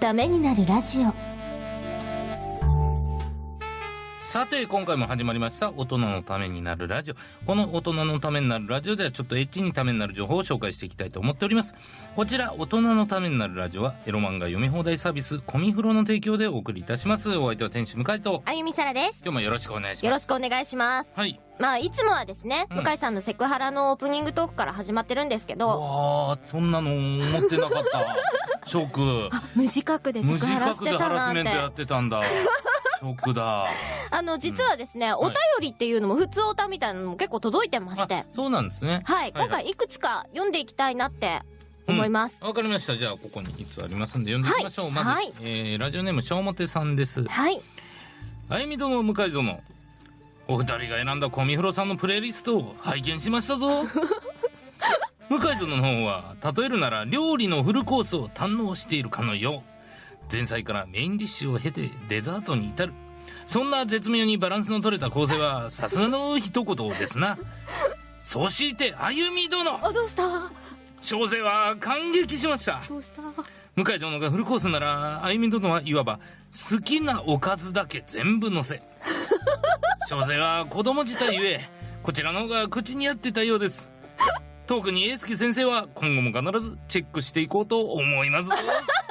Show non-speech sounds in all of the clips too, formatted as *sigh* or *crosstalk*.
ためになるラジオ。さて、今回も始まりました、大人のためになるラジオ。この大人のためになるラジオでは、ちょっとエッチにためになる情報を紹介していきたいと思っております。こちら、大人のためになるラジオは、エロ漫画読み放題サービス、コミフロの提供でお送りいたします。お相手は天使向井と、あゆみさらです今日もよろしくお願いします。よろしくお願いしますはい。まあいつもはですね、うん向井さんのセクハラのオープニングトークから始まってるんですけどわあ、そんなの思ってなかった。*laughs* ショック。無自覚でセ無自クハラし覚でハてたなんラスメントやてってたんだ。ショックだ。あの実はですね、お便りっていうのも普通おたみたいなのも結構届いてましてあ、そうなんですね。はい、はい今回いくつか読んでいきたいなって思います、わかりました。じゃあ、ここにいつありますんで読んでいきましょう。まず、はいえー、ラジオネーム、しょうもてさんです。はいあゆみ殿、向井殿。お二人が選んだコミフロさんのプレイリストを拝見しましたぞ。向井殿の方は、例えるなら料理のフルコースを堪能しているかのよう。前菜からメインディッシュを経てデザートに至る。そんな絶妙にバランスの取れた構成は、*laughs* さすがの一言ですな。そして、あゆみ殿あどうした？小生は感激しました。どうした？向井殿がフルコースなら、あゆみ殿はいわば、好きなおかずだけ全部乗せ。*laughs* 小生は子供自体ゆえ、こちらの方が口に合ってたようです。特に英介先生は今後も必ずチェックしていこうと思いますぞ。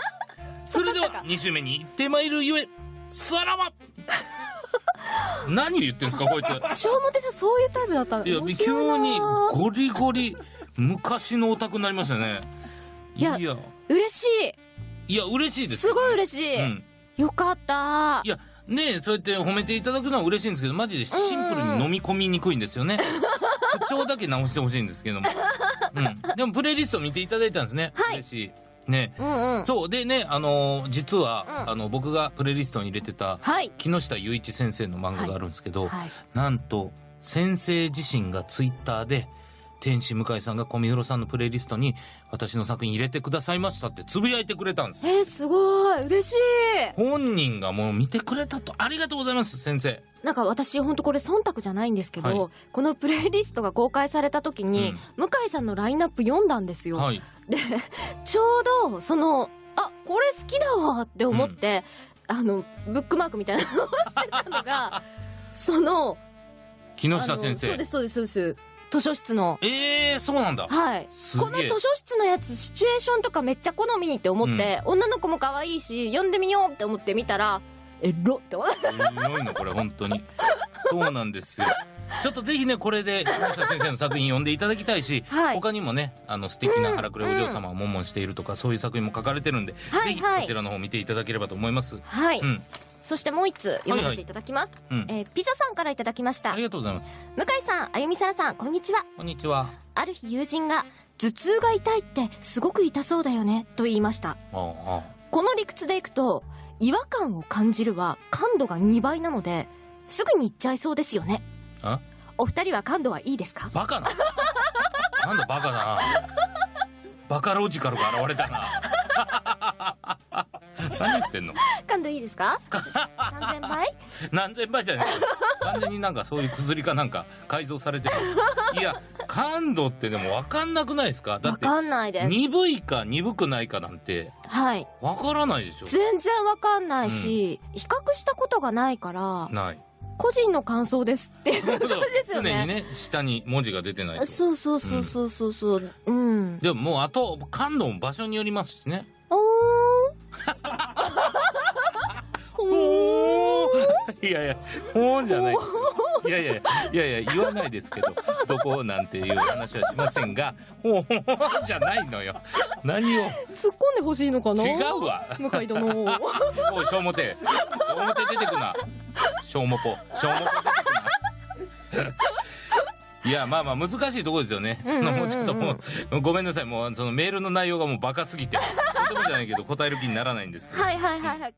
*laughs* それでは、2週目に行ってまいるゆえ、さらば *laughs* 何を言ってんすか、こいつ。小表さんそういうタイプだったのいや、急にゴリゴリ、昔のオタクになりましたね。いいやや、嬉しいや、嬉しいですいすよ。ごい嬉しい、うん。よかったいや、ねえ、そうやって褒めていただくのは嬉しいんですけど、マジでシンプルに飲み込みにくいんですよね。口調だけ直してほしいんですけども。うん。でも、プレイリスト見ていただいたんですね。はい嬉しい。ね。うんうん。そう。でね、あのー実は、うん。あの、僕がプレイリストに入れてた、はい。木下雄一先生の漫画があるんですけど、はい。なんと、先生自身がツイッターで、天使向井さんが小見黒さんのプレイリストに、私の作品入れてくださいましたってつぶやいてくれたんです。えー、すごい嬉しい本人がもう見てくれたと、ありがとうございます、先生。なんか私ほんとこれ忖度じゃないんですけど、はいこのプレイリストが公開された時に、向井さんのラインナップ読んだんですよ。はい。で、ちょうど、その、あ、これ好きだわって思って、あの、ブックマークみたいなのをしてたのが、*laughs* その、木下先あのそう生で。す、そうです、そうです。図書室の。ええー、そうなんだ。はい。すこの図書室のやつ、シチュエーションとかめっちゃ好みって思って、女の子も可愛いし、読んでみようって思って見たら、エロって思って。すごいの、これ、本当に。そうなんですよ。ちょっとぜひね、これで、木下先生の作品読んでいただきたいし、はい他にもね、あの、素敵な荒くれお嬢様を悶々しているとか、そういう作品も書かれてるんで、ぜひはいはいそちらの方見ていただければと思います。はい。うん。そしてもう一つ読ませていただきます。うん。えーピザさんからいただきましたあり。がとうございます。向井さん、あゆみさらさん、こんにちは。こんにちは。ある日友人が、頭痛が痛いってすごく痛そうだよね、と言いました。この理屈でいくと、違和感を感じるは感度が2倍なので、すぐに行っちゃいそうですよね。お二人は感度はいいですか？バカな。なんだバカだな。バカロジカルが現れたな。何言ってんの？感度いいですか ?3000 倍？*laughs* 何千倍じゃねえ完全になんかそういう薬かなんか改造されてる。いや、感度ってでも分かんなくないですか？だって、わかんないです。鈍いか鈍くないかなんてはい。分からないでしょ？全然わかんないし、比較したことがないから、ない。個人の感想ですっていうことですよね。常にね、下に文字が出てないと。そうそうそうそうそうそう。うん。でももうあと、感度も場所によりますしね。おー *laughs* *laughs* いやいや、ほーんじゃない。いやいや、いやいや、言わないですけど、どこなんていう話はしませんが、ほーんじゃないのよ。何を？突っ込んでほしいのかな？違うわ。向井殿。*laughs* おい、しょうもて。しょうもて出てくな。しょうもぽ。しょうもぽ出てくな。いや、まあまあ難しいところですよね。そのもうちょっともう、ごめんなさい。もうそのメールの内容がもうバカすぎて、とてもじゃないけど答える気にならないんですけど。はいはいはいはい。